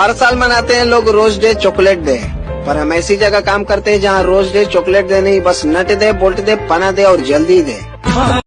हर साल मनाते हैं लोग रोज डे चॉकलेट डे। पर हम ऐसी जगह काम करते हैं जहाँ रोज डे चॉकलेट दे नहीं, बस नट दे, बोल्ट दे, पना दे और जल्दी दे।